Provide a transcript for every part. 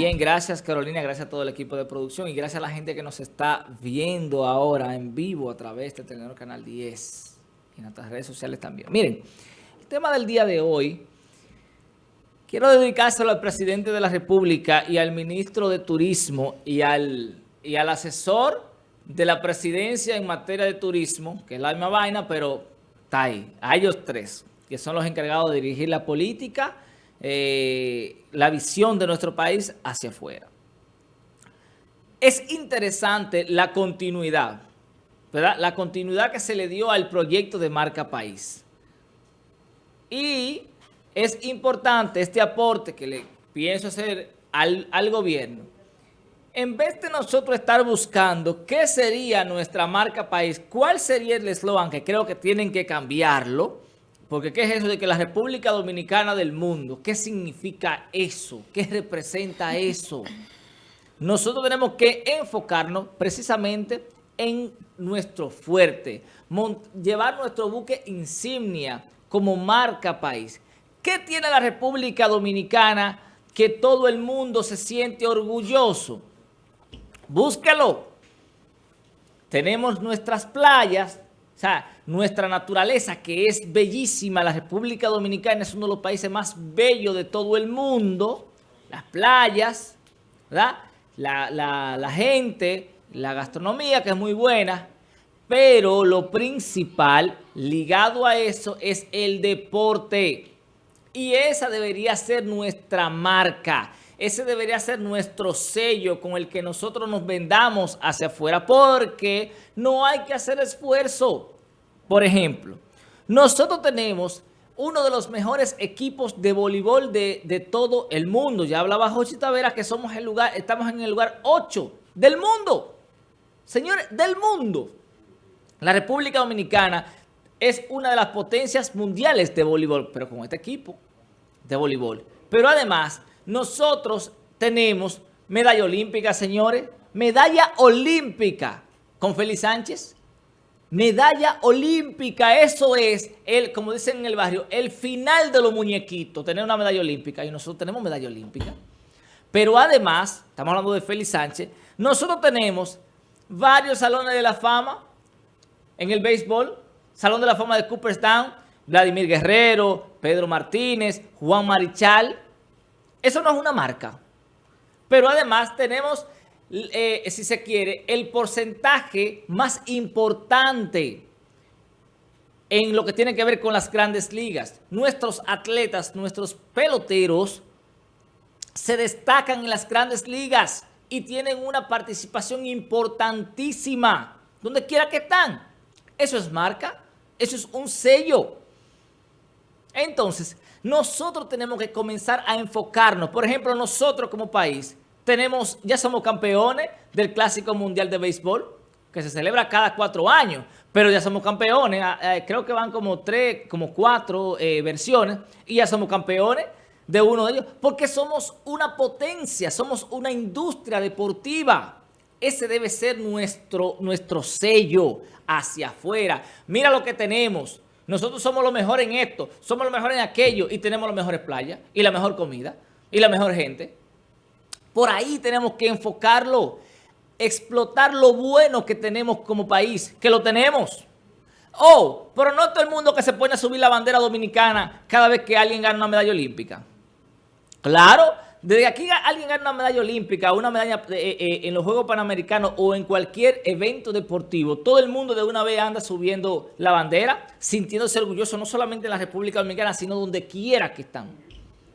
Bien, gracias Carolina, gracias a todo el equipo de producción y gracias a la gente que nos está viendo ahora en vivo a través de Telenor Canal 10 y en otras redes sociales también. Miren, el tema del día de hoy, quiero dedicárselo al presidente de la República y al ministro de Turismo y al, y al asesor de la presidencia en materia de turismo, que es la misma vaina, pero está ahí, a ellos tres, que son los encargados de dirigir la política eh, la visión de nuestro país hacia afuera. Es interesante la continuidad, ¿verdad? La continuidad que se le dio al proyecto de Marca País. Y es importante este aporte que le pienso hacer al, al gobierno. En vez de nosotros estar buscando qué sería nuestra marca país, cuál sería el eslogan, que creo que tienen que cambiarlo, porque ¿qué es eso de que la República Dominicana del mundo? ¿Qué significa eso? ¿Qué representa eso? Nosotros tenemos que enfocarnos precisamente en nuestro fuerte, llevar nuestro buque insignia como marca país. ¿Qué tiene la República Dominicana que todo el mundo se siente orgulloso? Búsquelo. Tenemos nuestras playas, o sea, nuestra naturaleza, que es bellísima, la República Dominicana es uno de los países más bellos de todo el mundo, las playas, ¿verdad? La, la gente, la gastronomía, que es muy buena, pero lo principal ligado a eso es el deporte. Y esa debería ser nuestra marca. Ese debería ser nuestro sello con el que nosotros nos vendamos hacia afuera porque no hay que hacer esfuerzo. Por ejemplo, nosotros tenemos uno de los mejores equipos de voleibol de, todo el mundo. Ya hablaba Jochi Tavera que somos el lugar, estamos en el lugar 8 del mundo. Señores, del mundo. La República Dominicana es una de las potencias mundiales de voleibol, pero con este equipo de voleibol. Pero además nosotros tenemos medalla olímpica, señores. Medalla olímpica con Félix Sánchez. Medalla olímpica, eso es, el, como dicen en el barrio, el final de los muñequitos, tener una medalla olímpica. Y nosotros tenemos medalla olímpica. Pero además, estamos hablando de Félix Sánchez, nosotros tenemos varios salones de la fama en el béisbol. Salón de la fama de Cooperstown, Vladimir Guerrero, Pedro Martínez, Juan Marichal. Eso no es una marca. Pero además tenemos, eh, si se quiere, el porcentaje más importante en lo que tiene que ver con las grandes ligas. Nuestros atletas, nuestros peloteros, se destacan en las grandes ligas y tienen una participación importantísima, donde quiera que están. Eso es marca, eso es un sello. Entonces, nosotros tenemos que comenzar a enfocarnos. Por ejemplo, nosotros como país tenemos, ya somos campeones del Clásico Mundial de Béisbol, que se celebra cada cuatro años, pero ya somos campeones, ah, eh, creo que van como tres, como cuatro eh, versiones, y ya somos campeones de uno de ellos, porque somos una potencia, somos una industria deportiva. Ese debe ser nuestro, nuestro sello hacia afuera. Mira lo que tenemos. Nosotros somos los mejores en esto, somos los mejores en aquello y tenemos las mejores playas y la mejor comida y la mejor gente. Por ahí tenemos que enfocarlo, explotar lo bueno que tenemos como país, que lo tenemos. Oh, pero no todo el mundo que se pone a subir la bandera dominicana cada vez que alguien gana una medalla olímpica. Claro, desde aquí alguien gana una medalla olímpica, una medalla eh, eh, en los Juegos Panamericanos o en cualquier evento deportivo, todo el mundo de una vez anda subiendo la bandera, sintiéndose orgulloso no solamente en la República Dominicana, sino donde quiera que están.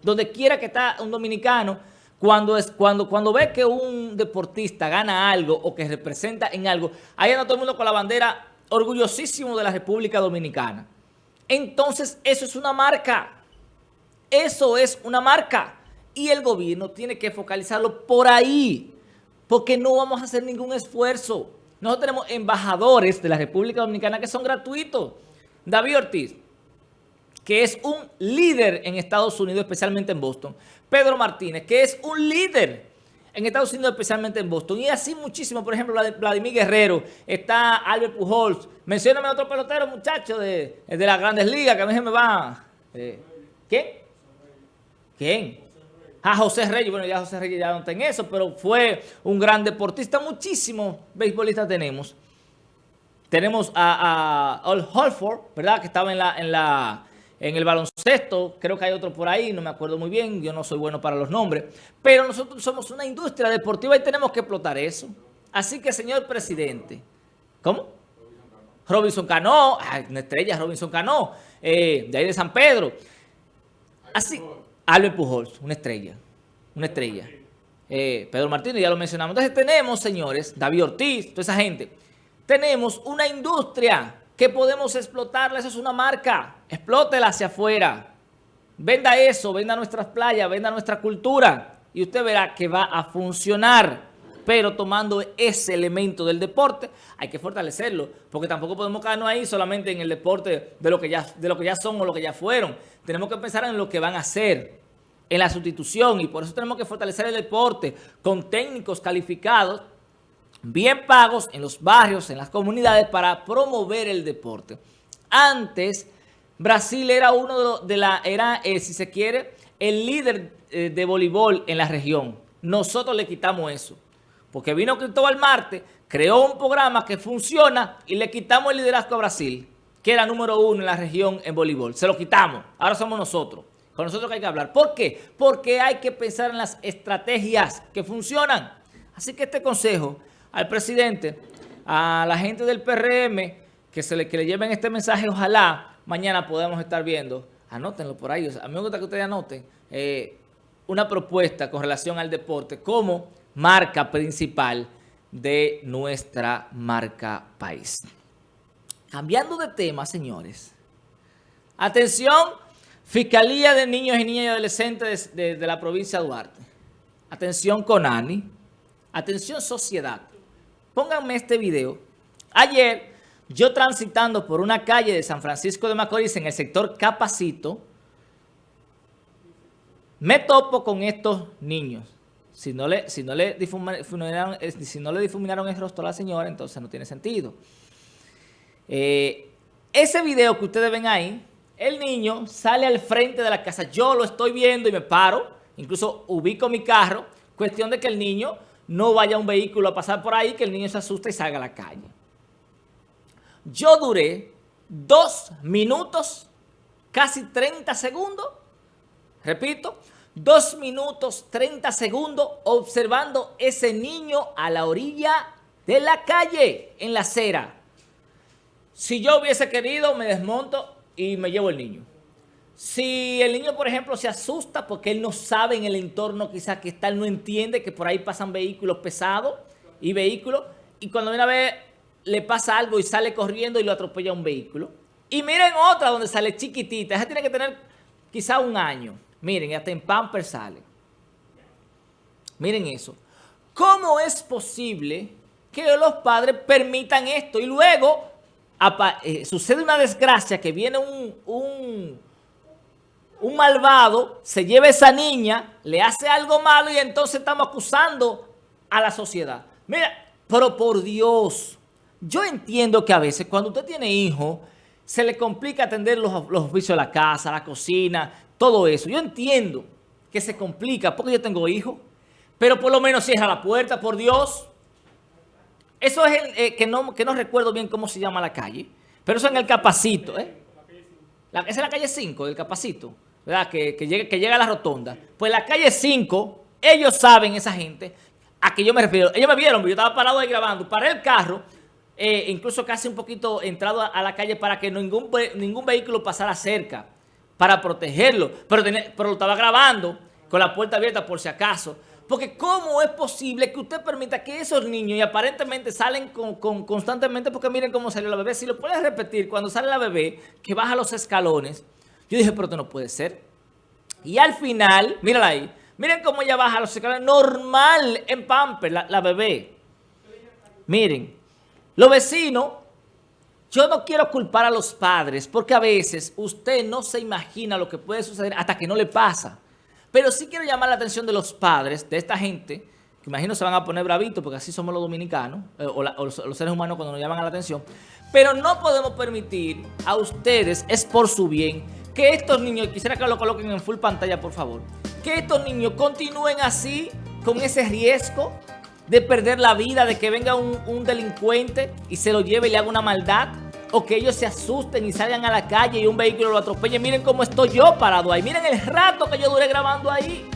Donde quiera que está un dominicano, cuando, es, cuando, cuando ve que un deportista gana algo o que representa en algo, ahí anda todo el mundo con la bandera orgullosísimo de la República Dominicana. Entonces, eso es una marca. Eso es una marca y el gobierno tiene que focalizarlo por ahí, porque no vamos a hacer ningún esfuerzo. Nosotros tenemos embajadores de la República Dominicana que son gratuitos. David Ortiz, que es un líder en Estados Unidos, especialmente en Boston. Pedro Martínez, que es un líder en Estados Unidos, especialmente en Boston. Y así muchísimo, por ejemplo, Vladimir Guerrero, está Albert Pujols. Mencióname a otro pelotero, muchacho, de, las grandes ligas, que a mí se me va... Eh, ¿Quién? ¿Quién? a José Reyes, bueno, ya José Reyes ya no está en eso, pero fue un gran deportista, muchísimos beisbolistas tenemos. Tenemos a, a Holford, ¿verdad? Que estaba en la, en la en el baloncesto, creo que hay otro por ahí, no me acuerdo muy bien, yo no soy bueno para los nombres, pero nosotros somos una industria deportiva y tenemos que explotar eso. Así que, señor presidente, ¿cómo? Robinson Cano, una estrella, Robinson Cano, eh, de ahí de San Pedro. Así, Albert Pujols, una estrella, una estrella. Eh, Pedro Martínez, ya lo mencionamos. Entonces tenemos, señores, David Ortiz, toda esa gente, tenemos una industria que podemos explotarla, eso es una marca, explótela hacia afuera. Venda eso, venda nuestras playas, venda nuestra cultura y usted verá que va a funcionar. Pero tomando ese elemento del deporte, hay que fortalecerlo, porque tampoco podemos quedarnos ahí solamente en el deporte de lo que ya, de lo que ya son o lo que ya fueron. Tenemos que pensar en lo que van a hacer, en la sustitución, y por eso tenemos que fortalecer el deporte con técnicos calificados bien pagos en los barrios, en las comunidades para promover el deporte. Antes, Brasil era uno de, la, era, eh, si se quiere, el líder eh, de voleibol en la región. Nosotros le quitamos eso. Porque vino Cristóbal Marte, creó un programa que funciona y le quitamos el liderazgo a Brasil, que era número uno en la región en voleibol. Se lo quitamos. Ahora somos nosotros. Con nosotros que hay que hablar. ¿Por qué? Porque hay que pensar en las estrategias que funcionan. Así que este consejo al presidente, a la gente del PRM, que, se le, que le lleven este mensaje, ojalá mañana podamos estar viendo, anótenlo por ahí, a mí me gusta que ustedes anoten, eh, una propuesta con relación al deporte como marca principal de nuestra marca país. Cambiando de tema, señores. Atención, Fiscalía de Niños y Niñas y Adolescentes de, de la provincia de Duarte. Atención, Conani. Atención, sociedad. Pónganme este video. Ayer, yo transitando por una calle de San Francisco de Macorís en el sector Capacito, me topo con estos niños. Si no le, si no le, difuminaron, eh, no el rostro a la señora, entonces no tiene sentido. Eh, ese video que ustedes ven ahí, el niño sale al frente de la casa. Yo lo estoy viendo y me paro, incluso ubico mi carro. Cuestión de que el niño no vaya un vehículo a pasar por ahí, que el niño se asuste y salga a la calle. Yo duré dos minutos, casi 30 segundos, repito, dos minutos 30 segundos observando ese niño a la orilla de la calle, en la acera. Si yo hubiese querido, me desmonto y me llevo el niño. Si el niño, por ejemplo, se asusta porque él no sabe en el entorno quizás que está, él no entiende que por ahí pasan vehículos pesados y vehículos, y cuando viene a ver le pasa algo y sale corriendo y lo atropella un vehículo. Y miren otra donde sale chiquitita, esa tiene que tener quizá un año. Miren, hasta en Pamper sale. Miren eso. ¿Cómo es posible que los padres permitan esto? Y luego eh, sucede una desgracia que viene un un malvado se lleva a esa niña, le hace algo malo y entonces estamos acusando a la sociedad. Mira, pero por Dios, yo entiendo que a veces cuando usted tiene hijos, se le complica atender los, oficios de la casa, la cocina, todo eso. Yo entiendo que se complica porque yo tengo hijos, pero por lo menos cierra la puerta, por Dios. Eso es el eh, que, no, recuerdo bien cómo se llama la calle, pero eso en el Capacito, ¿eh? La, esa es la calle 5 del Capacito. ¿Verdad? Que, que, llega, que llega a la rotonda. Pues la calle 5, ellos saben, esa gente, a que yo me refiero. Ellos me vieron, yo estaba parado ahí grabando, paré el carro, eh, incluso casi un poquito entrado a, la calle para que ningún, ningún vehículo pasara cerca, para protegerlo. Pero, pero lo estaba grabando con la puerta abierta por si acaso. Porque ¿cómo es posible que usted permita que esos niños, y aparentemente salen con, constantemente, porque miren cómo salió la bebé, si lo puedes repetir, cuando sale la bebé, que baja los escalones, yo dije, pero esto no puede ser. Y al final, mírala ahí, miren cómo ella baja los escalones normal en Pamper, la, bebé. Miren, los vecinos, yo no quiero culpar a los padres porque a veces usted no se imagina lo que puede suceder hasta que no le pasa. Pero sí quiero llamar la atención de los padres, de esta gente, que imagino se van a poner bravitos porque así somos los dominicanos, eh, o, los, seres humanos cuando nos llaman la atención. Pero no podemos permitir a ustedes, es por su bien, que estos niños, quisiera que lo coloquen en full pantalla, por favor, que estos niños continúen así, con ese riesgo de perder la vida, de que venga un, un delincuente y se lo lleve y le haga una maldad? o que ellos se asusten y salgan a la calle y un vehículo lo atropelle. Miren cómo estoy yo parado ahí. Miren el rato que yo duré grabando ahí.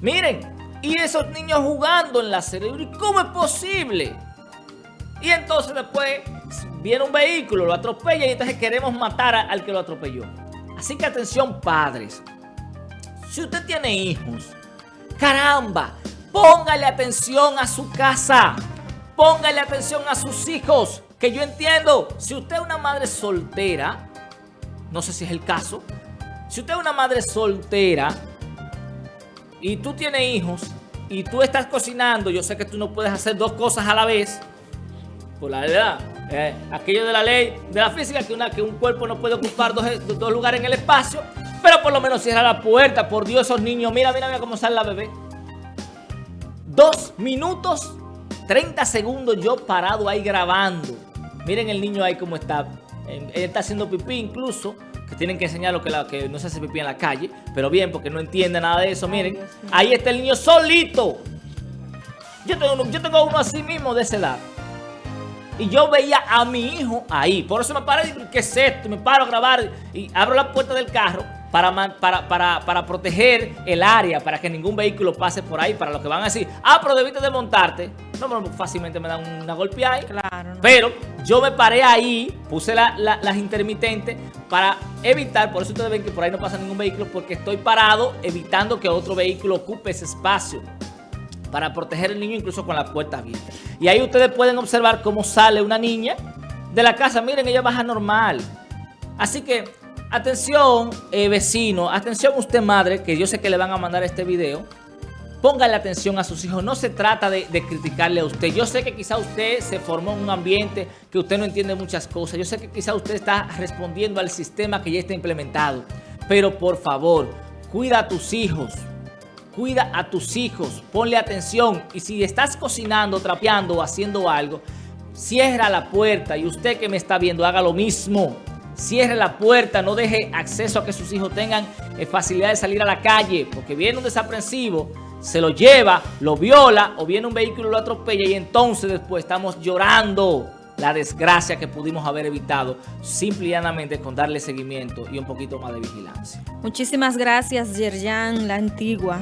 Miren. Y esos niños jugando en la cerebro. ¿Y cómo es posible? Y entonces después viene un vehículo, lo atropella y entonces queremos matar al que lo atropelló. Así que atención padres. Si usted tiene hijos, caramba, póngale atención a su casa. Póngale atención a sus hijos. Que yo entiendo, si usted es una madre soltera, no sé si es el caso, si usted es una madre soltera y tú tienes hijos y tú estás cocinando, yo sé que tú no puedes hacer dos cosas a la vez, por la edad, eh, aquello de la ley de la física, que, una, que un cuerpo no puede ocupar dos, dos lugares en el espacio, pero por lo menos cierra la puerta, por Dios, esos niños, mira, mira, mira cómo sale la bebé. Dos minutos, 30 segundos yo parado ahí grabando. Miren el niño ahí cómo está. Él está haciendo pipí incluso. Que tienen que enseñarlo que, que no se hace pipí en la calle. Pero bien, porque no entiende nada de eso. Miren, ahí está el niño solito. Yo tengo, uno, yo tengo uno así mismo de esa edad. Y yo veía a mi hijo ahí. Por eso me paré y ¿qué es esto? Me paro a grabar y abro la puerta del carro para, para, para, para, proteger el área, para que ningún vehículo pase por ahí, para los que van a decir, ah, pero debiste de montarte. No, pero fácilmente me dan una golpeada. Claro. No. Pero yo me paré ahí, puse la, la, las intermitentes para evitar, por eso ustedes ven que por ahí no pasa ningún vehículo, porque estoy parado evitando que otro vehículo ocupe ese espacio para proteger al niño incluso con la puerta abierta. Y ahí ustedes pueden observar cómo sale una niña de la casa. Miren, ella baja normal. Así que Atención, eh, vecino, atención usted madre, que yo sé que le van a mandar este video. Póngale atención a sus hijos. No se trata de, de, criticarle a usted. Yo sé que quizá usted se formó en un ambiente que usted no entiende muchas cosas. Yo sé que quizá usted está respondiendo al sistema que ya está implementado. Pero por favor, cuida a tus hijos. Cuida a tus hijos. Ponle atención. Y si estás cocinando, trapeando o haciendo algo, cierra la puerta. Y usted que me está viendo, haga lo mismo cierre la puerta, no deje acceso a que sus hijos tengan eh, facilidad de salir a la calle, porque viene un desaprensivo, se lo lleva, lo viola, o viene un vehículo y lo atropella, y entonces después estamos llorando la desgracia que pudimos haber evitado, simple y llanamente con darle seguimiento y un poquito más de vigilancia. Muchísimas gracias, Yerjan, la antigua.